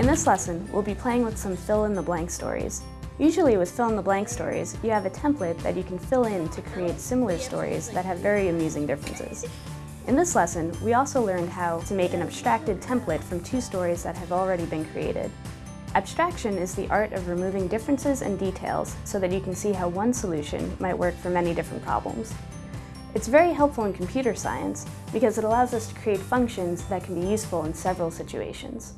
In this lesson, we'll be playing with some fill-in-the-blank stories. Usually with fill-in-the-blank stories, you have a template that you can fill in to create similar stories that have very amusing differences. In this lesson, we also learned how to make an abstracted template from two stories that have already been created. Abstraction is the art of removing differences and details so that you can see how one solution might work for many different problems. It's very helpful in computer science because it allows us to create functions that can be useful in several situations.